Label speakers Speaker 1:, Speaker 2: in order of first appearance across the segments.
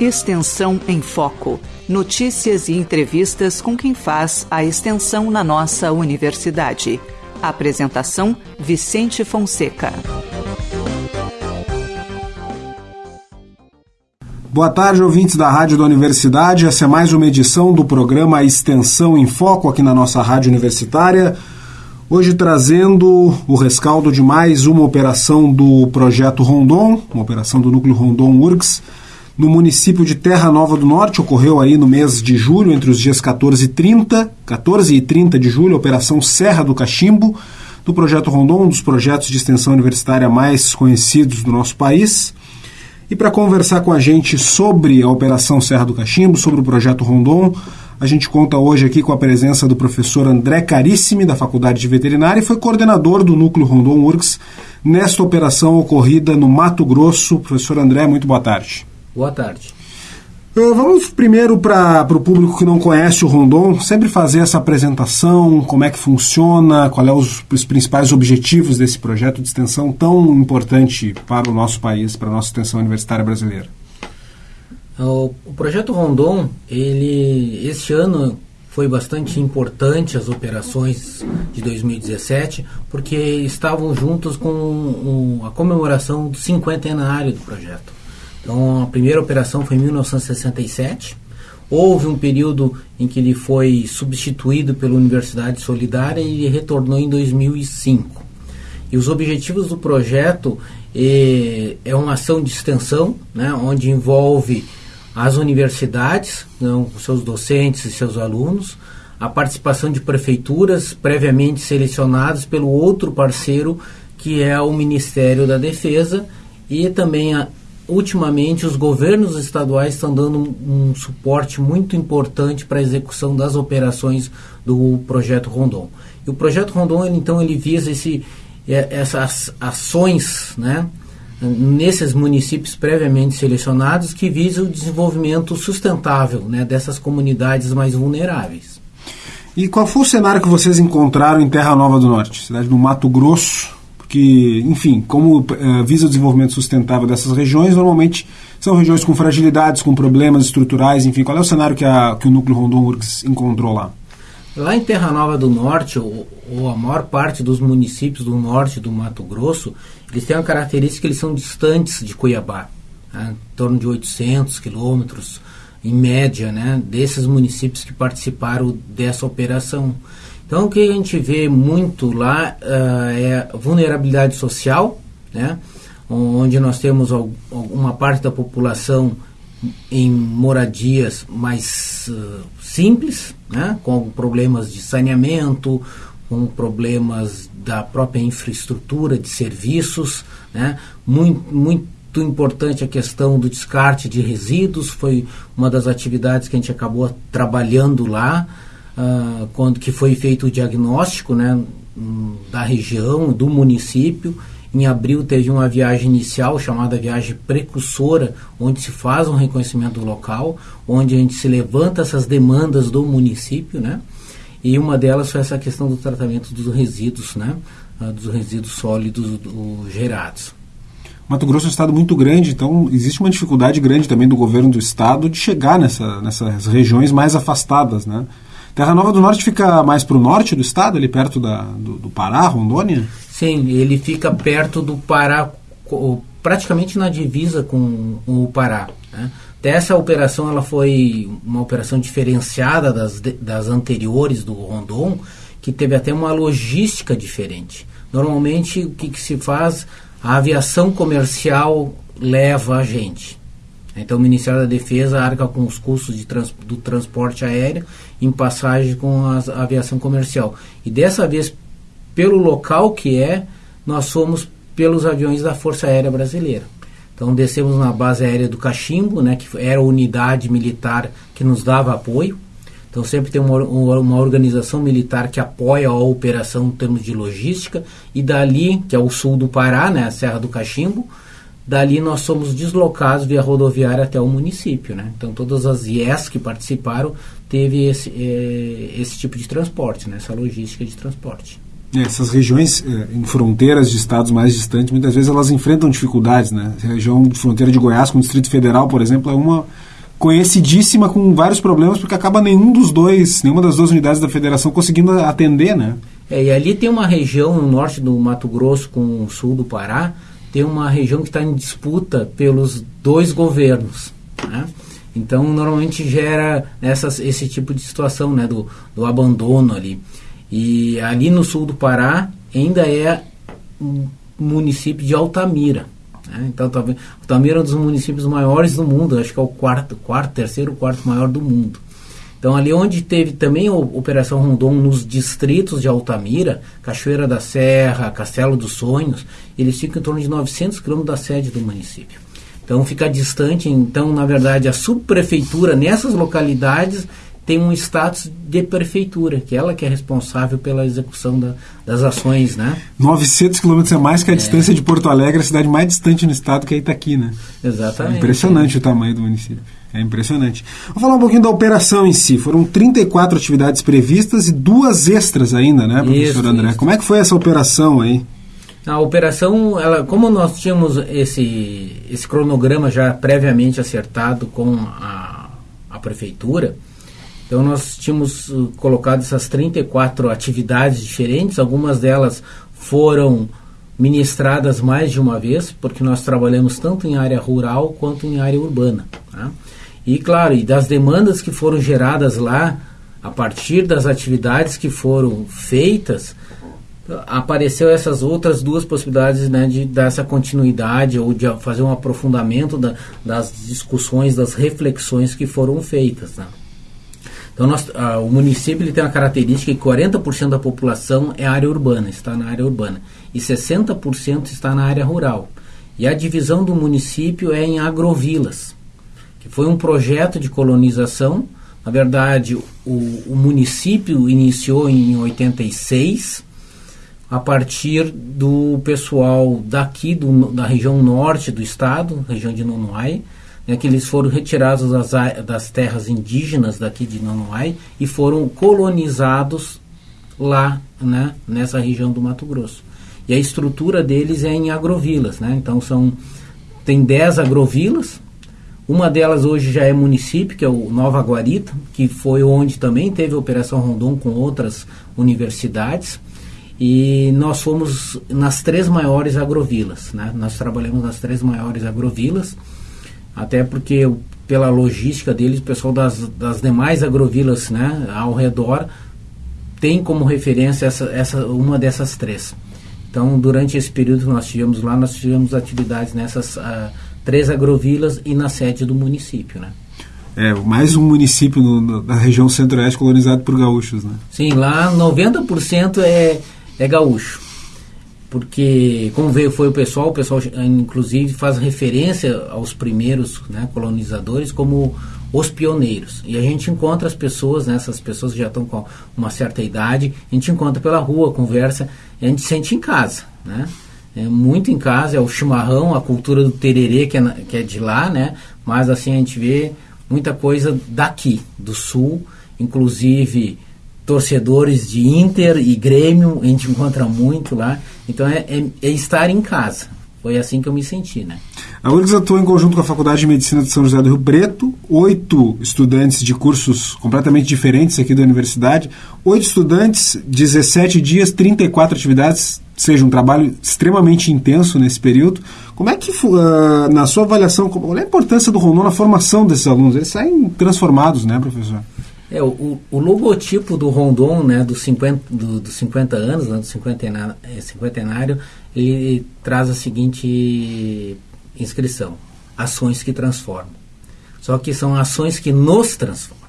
Speaker 1: Extensão em Foco. Notícias e entrevistas com quem faz a extensão na nossa universidade. Apresentação: Vicente Fonseca.
Speaker 2: Boa tarde, ouvintes da Rádio da Universidade. Essa é mais uma edição do programa Extensão em Foco aqui na nossa Rádio Universitária. Hoje trazendo o rescaldo de mais uma operação do Projeto Rondon, uma operação do Núcleo Rondon URGS, no município de Terra Nova do Norte. Ocorreu aí no mês de julho, entre os dias 14 e 30, 14 e 30 de julho, a Operação Serra do Cachimbo, do Projeto Rondon, um dos projetos de extensão universitária mais conhecidos do nosso país. E para conversar com a gente sobre a Operação Serra do Cachimbo, sobre o Projeto Rondon, a gente conta hoje aqui com a presença do professor André Carissimi, da Faculdade de Veterinária, e foi coordenador do Núcleo Rondon Works nesta operação ocorrida no Mato Grosso. Professor André, muito boa tarde.
Speaker 3: Boa tarde.
Speaker 2: Uh, vamos primeiro para o público que não conhece o Rondon, sempre fazer essa apresentação, como é que funciona, qual é os, os, principais objetivos desse projeto de extensão tão importante para o nosso país, para a nossa extensão universitária brasileira.
Speaker 3: O, o projeto Rondon, ele este ano foi bastante importante as operações de 2017, porque estavam juntos com um, a comemoração do cinquentenário do projeto. Então, a primeira operação foi em 1967. Houve um período em que ele foi substituído pela Universidade Solidária e retornou em 2005. E os objetivos do projeto é, é uma ação de extensão, né, onde envolve as universidades, não, seus docentes e seus alunos, a participação de prefeituras previamente selecionadas pelo outro parceiro, que é o Ministério da Defesa, e também, a, ultimamente, os governos estaduais estão dando um, um suporte muito importante para a execução das operações do Projeto Rondon. E o Projeto Rondon, ele, então, ele visa esse, é, essas ações, né? nesses municípios previamente selecionados que visa o desenvolvimento sustentável né, dessas comunidades mais vulneráveis.
Speaker 2: E qual foi o cenário que vocês encontraram em Terra Nova do Norte, cidade do Mato Grosso? Porque, enfim, como uh, visa o desenvolvimento sustentável dessas regiões, normalmente são regiões com fragilidades, com problemas estruturais, enfim, qual é o cenário que, a, que o Núcleo Rondon URGS encontrou lá?
Speaker 3: Lá em Terra Nova do Norte, ou, ou, a maior parte dos municípios do norte do Mato Grosso, eles têm uma característica que eles são distantes de Cuiabá, né, em torno de 800 quilômetros, em média, né, desses municípios que participaram dessa operação. Então, o que a gente vê muito lá uh, é vulnerabilidade social, né, onde nós temos uma parte da população em moradias mais uh, simples, né, com problemas de saneamento, com problemas da própria infraestrutura de serviços, né, muito, muito importante a questão do descarte de resíduos, foi uma das atividades que a gente acabou trabalhando lá, uh, quando que foi feito o diagnóstico né, da região, do município, em abril teve uma viagem inicial chamada viagem precursora, onde se faz um reconhecimento local, onde a gente se levanta essas demandas do município, né? E uma delas foi essa questão do tratamento dos resíduos, né? Ah, dos resíduos sólidos do, gerados.
Speaker 2: Mato Grosso é um estado muito grande, então existe uma dificuldade grande também do governo do estado de chegar nessa, nessas regiões mais afastadas, né? Terra Nova do Norte fica mais para o norte do estado, ali perto da, do, do Pará, Rondônia?
Speaker 3: Sim, ele fica perto do Pará, praticamente na divisa com, o Pará. Né? Essa operação ela foi uma operação diferenciada das, das anteriores do Rondon, que teve até uma logística diferente. Normalmente, o que, que se faz? A aviação comercial leva a gente. Então, o Ministério da Defesa arca com os custos trans, do transporte aéreo em passagem com a aviação comercial. E dessa vez, pelo local que é, nós fomos pelos aviões da Força Aérea Brasileira. Então descemos na base aérea do Cachimbo, né, que era a unidade militar que nos dava apoio. Então sempre tem uma, uma organização militar que apoia a operação em termos de logística. E dali, que é o sul do Pará, né, a Serra do Cachimbo, dali nós somos deslocados via rodoviária até o município. Né? Então todas as IES que participaram teve esse, é, esse tipo de transporte, né, essa logística de transporte.
Speaker 2: É, essas regiões eh, em fronteiras de estados mais distantes, muitas vezes elas enfrentam dificuldades, né? A região de fronteira de Goiás com o Distrito Federal, por exemplo, é uma conhecidíssima com vários problemas, porque acaba nenhum dos dois, nenhuma das duas unidades da federação conseguindo atender, né?
Speaker 3: É, e ali tem uma região no norte do Mato Grosso com o sul do Pará, tem uma região que está em disputa pelos dois governos. Né? Então, normalmente gera essas, esse tipo de situação né, do, do abandono ali. E ali no sul do Pará ainda é um município de Altamira. Né? Então, Altamira é um dos municípios maiores do mundo, acho que é o quarto, quarto terceiro, quarto maior do mundo. Então, ali onde teve também a Operação Rondon, nos distritos de Altamira, Cachoeira da Serra, Castelo dos Sonhos, eles ficam em torno de 900 quilômetros da sede do município. Então, fica distante. Então, na verdade, a subprefeitura nessas localidades tem um status de prefeitura, que é ela que é responsável pela execução da, das ações, né?
Speaker 2: 900 quilômetros é mais que a é. distância de Porto Alegre, a cidade mais distante no estado, que é Itaqui, né?
Speaker 3: Exatamente.
Speaker 2: É impressionante é. o tamanho do município. É impressionante. Vou falar um pouquinho da operação em si. Foram 34 atividades previstas e duas extras ainda, né, professor isso, André? Isso. Como é que foi essa operação aí?
Speaker 3: A operação, ela, como nós tínhamos esse, esse cronograma já previamente acertado com a, a prefeitura, então nós tínhamos uh, colocado essas 34 atividades diferentes, algumas delas foram ministradas mais de uma vez, porque nós trabalhamos tanto em área rural quanto em área urbana. Tá? E claro, e das demandas que foram geradas lá, a partir das atividades que foram feitas, apareceu essas outras duas possibilidades né, de dar essa continuidade ou de fazer um aprofundamento da, das discussões, das reflexões que foram feitas. Né? Então, nós, o município ele tem uma característica que 40% da população é área urbana, está na área urbana, e 60% está na área rural. E a divisão do município é em agrovilas que foi um projeto de colonização. Na verdade, o, o município iniciou em 86, a partir do pessoal daqui do, da região norte do estado, região de Nonoai, né, que eles foram retirados das, das terras indígenas daqui de Nonoai e foram colonizados lá, né, nessa região do Mato Grosso. E a estrutura deles é em agrovilas, né? Então são tem 10 agrovilas, uma delas hoje já é município, que é o Nova Guarita, que foi onde também teve a Operação Rondon com outras universidades. E nós fomos nas três maiores agrovilas. Né? Nós trabalhamos nas três maiores agrovilas, até porque pela logística deles, o pessoal das, das demais agrovilas né, ao redor tem como referência essa, essa, uma dessas três. Então, durante esse período que nós tivemos lá, nós tivemos atividades nessas uh, três agrovilas e na sede do município, né?
Speaker 2: É, mais um município no, na região centro-oeste colonizado por gaúchos, né?
Speaker 3: Sim, lá 90% é, é gaúcho. Porque, como veio foi o pessoal, o pessoal inclusive faz referência aos primeiros né, colonizadores como os pioneiros. E a gente encontra as pessoas, né, essas pessoas já estão com uma certa idade, a gente encontra pela rua, conversa, a gente sente em casa, né? é, muito em casa, é o chimarrão, a cultura do tererê, que é, que é de lá, né? Mas assim a gente vê muita coisa daqui, do sul, inclusive torcedores de Inter e Grêmio, a gente encontra muito lá. Então é, é, é estar em casa. Foi assim que eu me senti, né?
Speaker 2: A URGS atua em conjunto com a Faculdade de Medicina de São José do Rio Preto, oito estudantes de cursos completamente diferentes aqui da universidade, oito estudantes, 17 dias, 34 atividades, seja um trabalho extremamente intenso nesse período. Como é que, uh, na sua avaliação, qual é a importância do Rondon na formação desses alunos? Eles saem transformados, né, professor?
Speaker 3: É, o, o logotipo do Rondon, né, dos 50, do, do 50 anos, né, do cinquentenário, é, cinquentenário, ele traz a seguinte inscrição: ações que transformam. Só que são ações que nos transformam.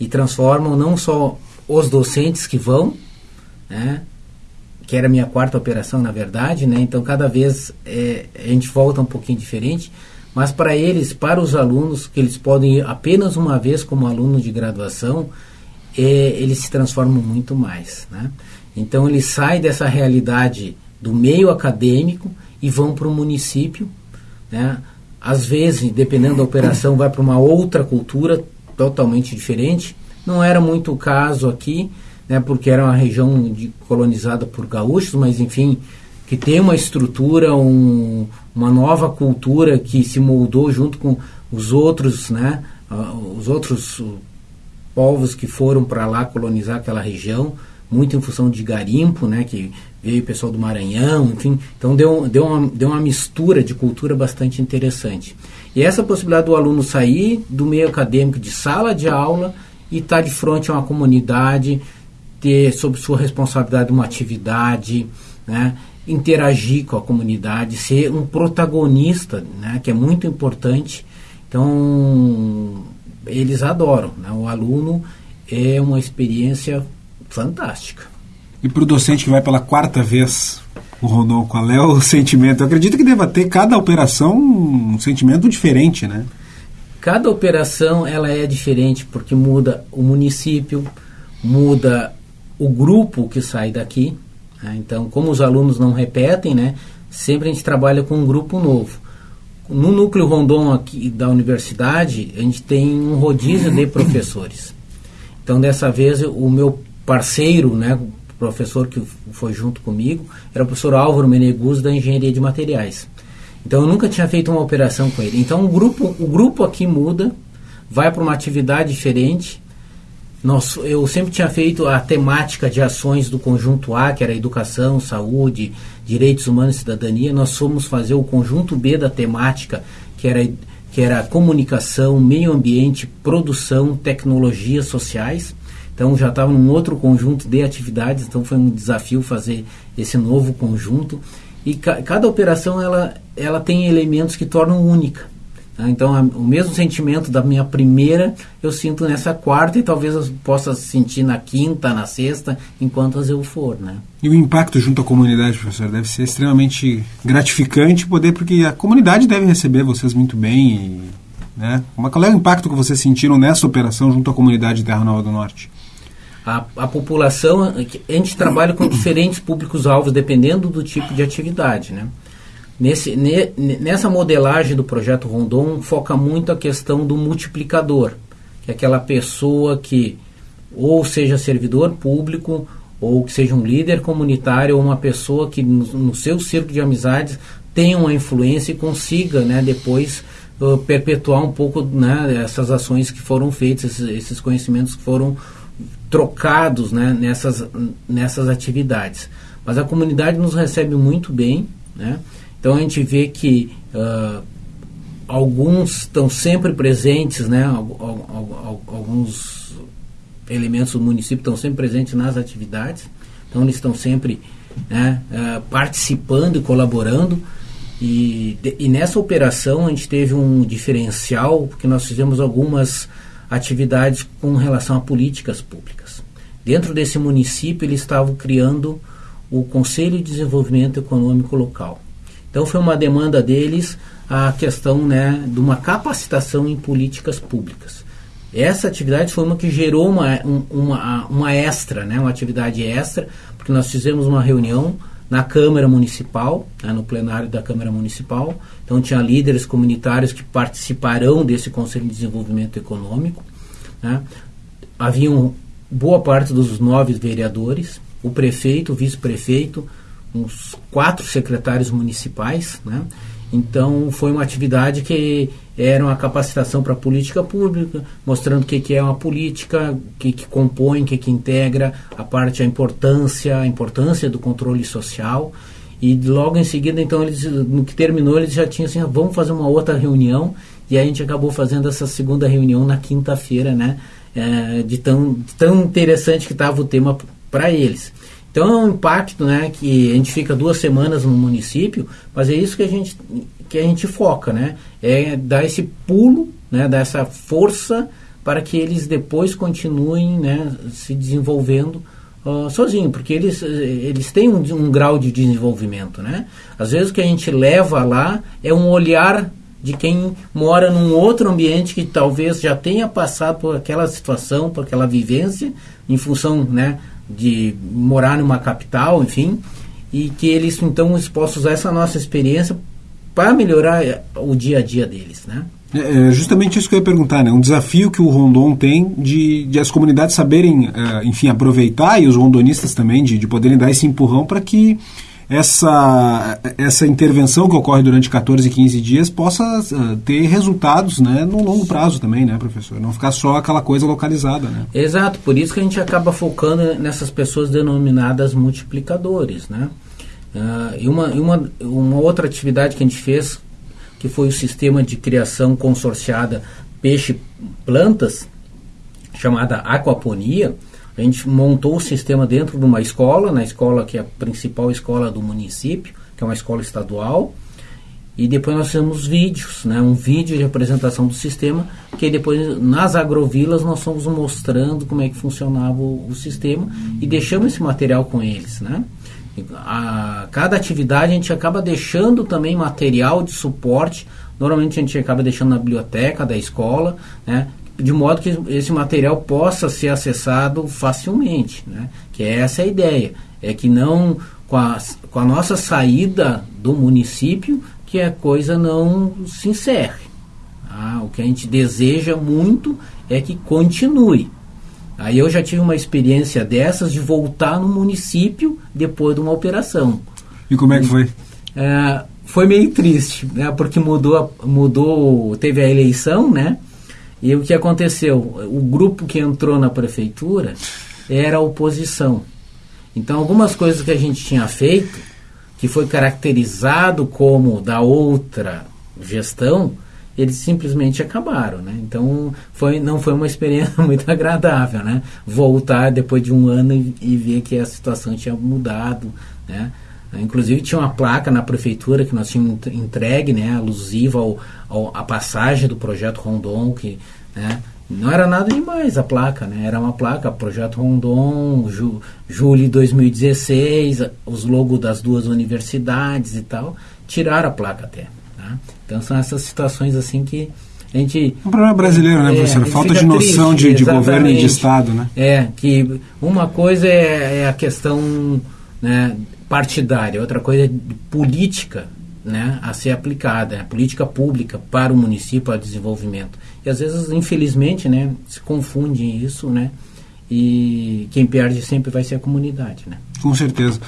Speaker 3: E transformam não só os docentes que vão, né, que era a minha quarta operação, na verdade, né, então cada vez é, a gente volta um pouquinho diferente, mas para eles, para os alunos, que eles podem ir apenas uma vez como aluno de graduação, é, eles se transformam muito mais. Né? Então eles saem dessa realidade do meio acadêmico e vão para o município. Né? Às vezes, dependendo da operação, vai para uma outra cultura totalmente diferente. Não era muito o caso aqui, né, porque era uma região de, colonizada por gaúchos, mas enfim, que tem uma estrutura, um, uma nova cultura que se moldou junto com os outros né, uh, os outros uh, povos que foram para lá colonizar aquela região, muito em função de garimpo, né, que veio o pessoal do Maranhão, enfim, então deu, deu, uma, deu uma mistura de cultura bastante interessante. E essa possibilidade do aluno sair do meio acadêmico de sala de aula e estar tá de frente a uma comunidade, ter sob sua responsabilidade uma atividade, né, interagir com a comunidade, ser um protagonista, né, que é muito importante. Então, eles adoram. Né? O aluno é uma experiência fantástica.
Speaker 2: E para o docente que vai pela quarta vez, o Rondon, qual é o sentimento? Eu acredito que deva ter cada operação um sentimento diferente, né?
Speaker 3: Cada operação ela é diferente porque muda o município, muda o grupo que sai daqui. Né? Então, como os alunos não repetem, né? Sempre a gente trabalha com um grupo novo. No núcleo Rondon aqui da universidade, a gente tem um rodízio de professores. Então, dessa vez, o meu parceiro, né, professor que foi junto comigo, era o professor Álvaro Meneguz da Engenharia de Materiais. Então, eu nunca tinha feito uma operação com ele. Então, o grupo, o grupo aqui muda, vai para uma atividade diferente. Nós, eu sempre tinha feito a temática de ações do conjunto A, que era educação, saúde, direitos humanos e cidadania. Nós fomos fazer o conjunto B da temática, que era, que era comunicação, meio ambiente, produção, tecnologias sociais. Então já estava num outro conjunto de atividades, então foi um desafio fazer esse novo conjunto. E ca cada operação ela, ela tem elementos que tornam única. Tá? Então, o mesmo sentimento da minha primeira eu sinto nessa quarta e talvez eu possa sentir na quinta, na sexta, enquanto eu for. Né?
Speaker 2: E o impacto junto à comunidade, professor, deve ser extremamente gratificante poder, porque a comunidade deve receber vocês muito bem. E, né? Qual é o impacto que vocês sentiram nessa operação junto à comunidade de Terra Nova do Norte?
Speaker 3: A, a população, a gente trabalha com diferentes públicos-alvos dependendo do tipo de atividade, né? Nesse, ne, nessa modelagem do projeto Rondon, foca muito a questão do multiplicador, que é aquela pessoa que ou seja servidor público, ou que seja um líder comunitário, ou uma pessoa que no, no seu círculo de amizades tenha uma influência e consiga né, depois uh, perpetuar um pouco né, essas ações que foram feitas, esses, esses conhecimentos que foram trocados né, nessas, nessas atividades. Mas a comunidade nos recebe muito bem, né? Então a gente vê que uh, alguns estão sempre presentes, né? alguns elementos do município estão sempre presentes nas atividades, então eles estão sempre né, uh, participando e colaborando. E, e nessa operação a gente teve um diferencial, porque nós fizemos algumas atividades com relação a políticas públicas. Dentro desse município, eles estavam criando o Conselho de Desenvolvimento Econômico Local. Então, foi uma demanda deles a questão né, de uma capacitação em políticas públicas. Essa atividade foi uma que gerou uma, uma, uma extra, né, uma atividade extra, porque nós fizemos uma reunião na Câmara Municipal, né, no plenário da Câmara Municipal. Então, tinha líderes comunitários que participarão desse Conselho de Desenvolvimento Econômico. Né. Haviam boa parte dos nove vereadores, o prefeito, o vice-prefeito, uns quatro secretários municipais. Né. Então, foi uma atividade que era uma capacitação para política pública, mostrando o que, que é uma política, o que, que compõe, o que, que integra, a parte, a importância, a importância do controle social. E logo em seguida, então, eles, no que terminou, eles já tinham assim, ah, vamos fazer uma outra reunião. E a gente acabou fazendo essa segunda reunião na quinta-feira, né? É, de, tão, de tão interessante que estava o tema para eles. Então é um impacto, né, que a gente fica duas semanas no município, mas é isso que a gente que a gente foca, né? É dar esse pulo, né, dar essa força para que eles depois continuem, né, se desenvolvendo uh, sozinho, porque eles, eles têm um, um grau de desenvolvimento, né? Às vezes o que a gente leva lá é um olhar de quem mora num outro ambiente que talvez já tenha passado por aquela situação, por aquela vivência, em função, né, de morar numa capital, enfim, e que eles então possam usar essa nossa experiência para melhorar eh, o dia a dia deles, né?
Speaker 2: É, é justamente isso que eu ia perguntar, né? Um desafio que o Rondon tem de, de as comunidades saberem, uh, enfim, aproveitar e os rondonistas também de, de poderem dar esse empurrão para que essa, essa intervenção que ocorre durante 14, 15 dias possa uh, ter resultados né, no longo prazo também, né, professor? Não ficar só aquela coisa localizada, né?
Speaker 3: Exato, por isso que a gente acaba focando nessas pessoas denominadas multiplicadores, né? Uh, e uma, uma, uma outra atividade que a gente fez, que foi o sistema de criação consorciada peixe-plantas, chamada aquaponia, a gente montou o sistema dentro de uma escola, na escola que é a principal escola do município, que é uma escola estadual, e depois nós fizemos vídeos, né, um vídeo de apresentação do sistema, que depois nas agrovilas nós fomos mostrando como é que funcionava o, o sistema e deixamos esse material com eles, né. A, cada atividade a gente acaba deixando também material de suporte, normalmente a gente acaba deixando na biblioteca da escola, né, de modo que esse material possa ser acessado facilmente, né? que é essa a ideia, é que não com a, com a nossa saída do município que a coisa não se encerre. Ah, o que a gente deseja muito é que continue. Aí eu já tive uma experiência dessas de voltar no município depois de uma operação.
Speaker 2: E como é que foi?
Speaker 3: É, foi meio triste, né? Porque mudou, mudou, teve a eleição, né? E o que aconteceu? O grupo que entrou na prefeitura era a oposição. Então, algumas coisas que a gente tinha feito, que foi caracterizado como da outra gestão, eles simplesmente acabaram, né? Então, foi, não foi uma experiência muito agradável, né? Voltar depois de um ano e, e ver que a situação tinha mudado, né? Inclusive tinha uma placa na prefeitura que nós tínhamos entregue, né, alusiva ao, ao, à passagem do projeto Rondon, que né, não era nada demais a placa, né, era uma placa, projeto Rondon, ju, julho de 2016, os logos das duas universidades e tal, tiraram a placa até. Né? Então são essas situações assim que a gente...
Speaker 2: Um problema brasileiro, né, é, professor? Falta de noção triste, de, de governo e de Estado, né?
Speaker 3: É, que uma coisa é, é a questão né, partidária, outra coisa é política né, a ser aplicada, né, política pública para o município, para o desenvolvimento. E às vezes, infelizmente, né, se confunde isso, né, e quem perde sempre vai ser a comunidade. Né.
Speaker 2: Com certeza.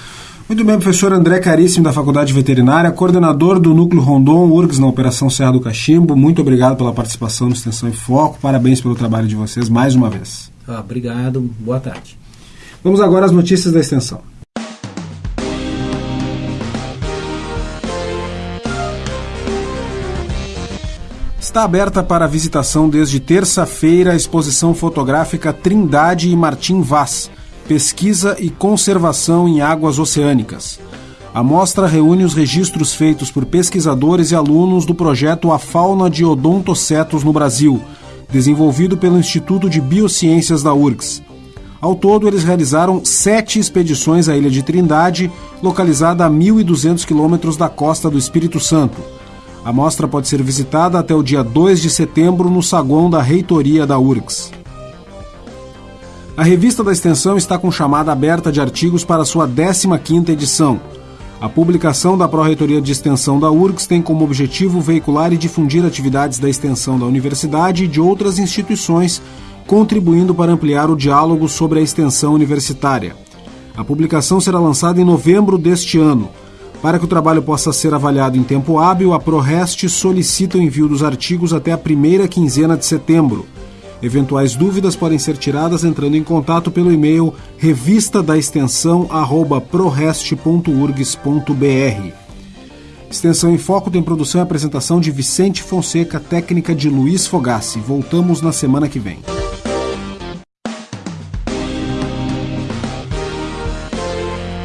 Speaker 2: Muito bem, professor André Caríssimo, da Faculdade Veterinária, coordenador do Núcleo Rondon URGS na Operação Serra do Cachimbo. Muito obrigado pela participação no Extensão e Foco. Parabéns pelo trabalho de vocês mais uma vez.
Speaker 3: Ah, obrigado, boa tarde.
Speaker 2: Vamos agora às notícias da Extensão. Está aberta para visitação desde terça-feira a exposição fotográfica Trindade e Martim Vaz, Pesquisa e Conservação em Águas Oceânicas. A mostra reúne os registros feitos por pesquisadores e alunos do projeto A Fauna de Odontocetos no Brasil, desenvolvido pelo Instituto de Biociências da URGS. Ao todo, eles realizaram sete expedições à Ilha de Trindade, localizada a 1.200 quilômetros da costa do Espírito Santo. A mostra pode ser visitada até o dia 2 de setembro no saguão da reitoria da URGS. A revista da extensão está com chamada aberta de artigos para sua 15ª edição. A publicação da Pró-Reitoria de Extensão da URGS tem como objetivo veicular e difundir atividades da extensão da universidade e de outras instituições, contribuindo para ampliar o diálogo sobre a extensão universitária. A publicação será lançada em novembro deste ano. Para que o trabalho possa ser avaliado em tempo hábil, a ProRest solicita o envio dos artigos até a primeira quinzena de setembro. Eventuais dúvidas podem ser tiradas entrando em contato pelo e-mail revista da extensão prorest.urgs.br. Extensão em Foco tem produção e apresentação de Vicente Fonseca, técnica de Luiz Fogassi. Voltamos na semana que vem.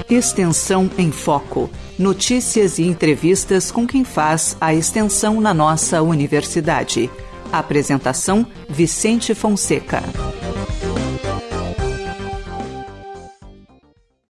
Speaker 1: Extensão em Foco notícias e entrevistas com quem faz a extensão na nossa universidade. Apresentação: Vicente Fonseca.